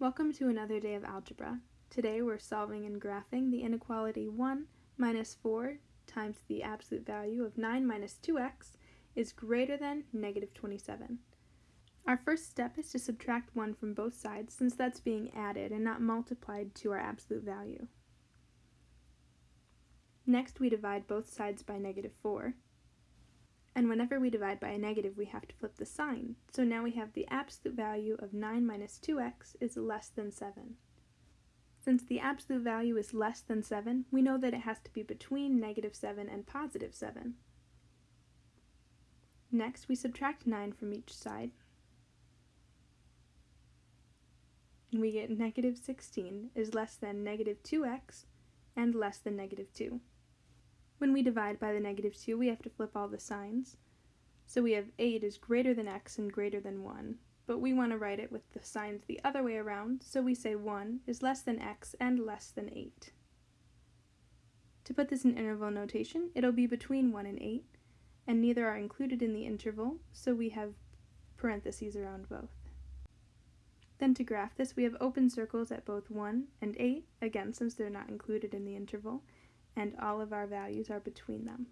Welcome to another day of algebra. Today we're solving and graphing the inequality 1 minus 4 times the absolute value of 9 minus 2x is greater than negative 27. Our first step is to subtract 1 from both sides since that's being added and not multiplied to our absolute value. Next we divide both sides by negative 4. And whenever we divide by a negative, we have to flip the sign. So now we have the absolute value of 9 minus 2x is less than 7. Since the absolute value is less than 7, we know that it has to be between negative 7 and positive 7. Next, we subtract 9 from each side. And we get negative 16 is less than negative 2x and less than negative 2. When we divide by the negative 2, we have to flip all the signs. So we have 8 is greater than x and greater than 1, but we want to write it with the signs the other way around, so we say 1 is less than x and less than 8. To put this in interval notation, it'll be between 1 and 8, and neither are included in the interval, so we have parentheses around both. Then to graph this, we have open circles at both 1 and 8, again since they're not included in the interval, and all of our values are between them.